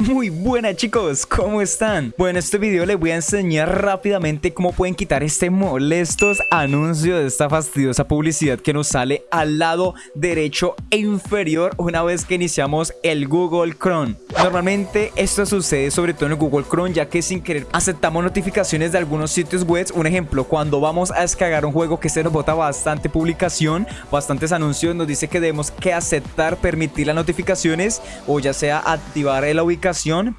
Muy buenas chicos, ¿cómo están? Bueno, en este video les voy a enseñar rápidamente cómo pueden quitar este molestos anuncio de esta fastidiosa publicidad que nos sale al lado derecho e inferior una vez que iniciamos el Google Chrome. Normalmente esto sucede sobre todo en el Google Chrome ya que sin querer aceptamos notificaciones de algunos sitios web. Un ejemplo, cuando vamos a descargar un juego que se nos bota bastante publicación, bastantes anuncios, nos dice que debemos que aceptar, permitir las notificaciones o ya sea activar la ubicación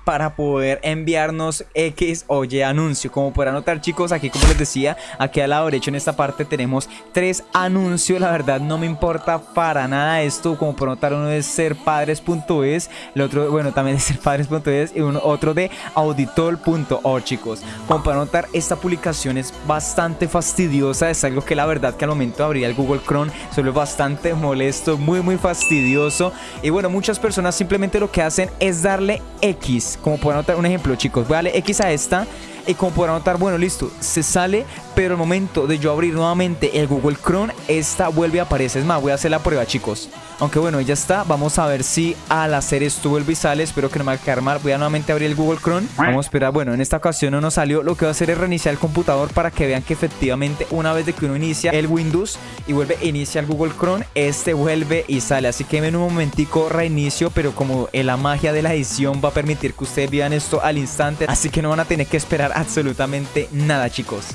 para poder enviarnos X o Y anuncio. Como podrán notar chicos, aquí como les decía, aquí al lado derecho en esta parte tenemos tres anuncios. La verdad no me importa para nada esto. Como pueden notar uno es serpadres.es, el otro, bueno, también es serpadres.es y uno, otro de auditor.org chicos. Como pueden notar, esta publicación es bastante fastidiosa. Es algo que la verdad que al momento de abrir el Google Chrome suele bastante molesto, muy muy fastidioso. Y bueno, muchas personas simplemente lo que hacen es darle X. Como pueden notar, un ejemplo, chicos. Voy a darle X a esta. Y como podrán notar, bueno, listo, se sale, pero al momento de yo abrir nuevamente el Google Chrome, esta vuelve a aparecer. Es más, voy a hacer la prueba, chicos. Aunque bueno, ya está. Vamos a ver si al hacer esto vuelve y sale. Espero que no me vaya a quedar mal. Voy a nuevamente abrir el Google Chrome. Vamos a esperar. Bueno, en esta ocasión no nos salió. Lo que voy a hacer es reiniciar el computador para que vean que efectivamente una vez de que uno inicia el Windows y vuelve a iniciar el Google Chrome, este vuelve y sale. Así que en un momentico reinicio, pero como la magia de la edición va a permitir que ustedes vean esto al instante. Así que no van a tener que esperar absolutamente nada, chicos.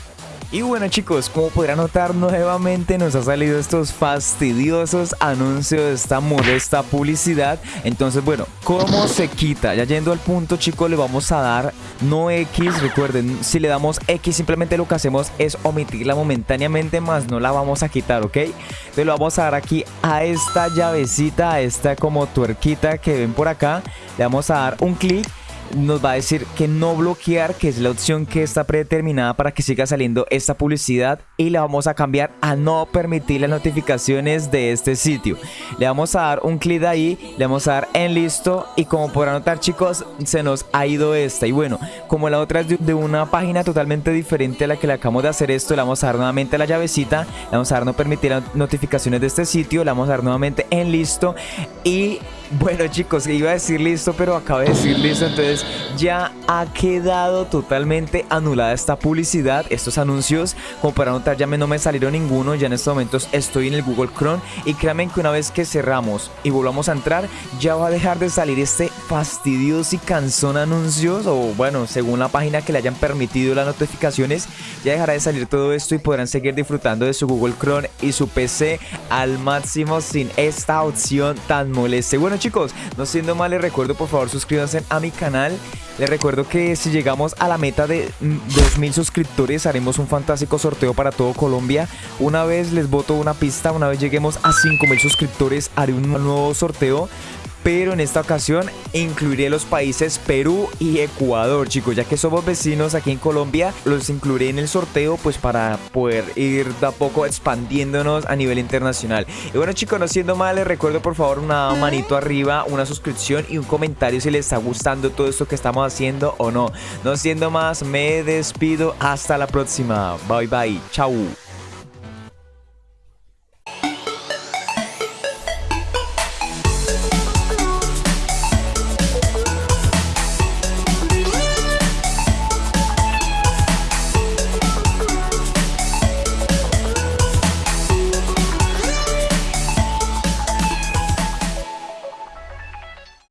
Y bueno chicos, como podrán notar nuevamente nos ha salido estos fastidiosos anuncios de esta modesta publicidad Entonces bueno, ¿cómo se quita? Ya yendo al punto chicos le vamos a dar no X, recuerden, si le damos X simplemente lo que hacemos es omitirla momentáneamente más no la vamos a quitar, ¿ok? Entonces lo vamos a dar aquí a esta llavecita, a esta como tuerquita que ven por acá Le vamos a dar un clic nos va a decir que no bloquear, que es la opción que está predeterminada para que siga saliendo esta publicidad y le vamos a cambiar a no permitir las notificaciones de este sitio. Le vamos a dar un clic ahí, le vamos a dar en listo y como podrán notar chicos, se nos ha ido esta. Y bueno, como la otra es de una página totalmente diferente a la que le acabamos de hacer esto, le vamos a dar nuevamente la llavecita, le vamos a dar no permitir las notificaciones de este sitio, le vamos a dar nuevamente en listo y bueno chicos, iba a decir listo, pero acabo de decir listo, entonces ya ha quedado totalmente anulada esta publicidad, estos anuncios, como para notar ya no me salieron ninguno, ya en estos momentos estoy en el Google Chrome y créanme que una vez que cerramos y volvamos a entrar, ya va a dejar de salir este fastidioso y cansón anuncios, o bueno, según la página que le hayan permitido las notificaciones, ya dejará de salir todo esto y podrán seguir disfrutando de su Google Chrome y su PC al máximo sin esta opción tan molesta. Bueno chicos, no siendo mal les recuerdo por favor suscríbanse a mi canal les recuerdo que si llegamos a la meta de 2000 suscriptores haremos un fantástico sorteo para todo Colombia. Una vez les voto una pista, una vez lleguemos a 5000 suscriptores haré un nuevo sorteo pero en esta ocasión incluiré los países Perú y Ecuador, chicos, ya que somos vecinos aquí en Colombia, los incluiré en el sorteo pues para poder ir de a poco expandiéndonos a nivel internacional. Y bueno chicos, no siendo mal, les recuerdo por favor una manito arriba, una suscripción y un comentario si les está gustando todo esto que estamos haciendo o no. No siendo más, me despido, hasta la próxima, bye bye, chau.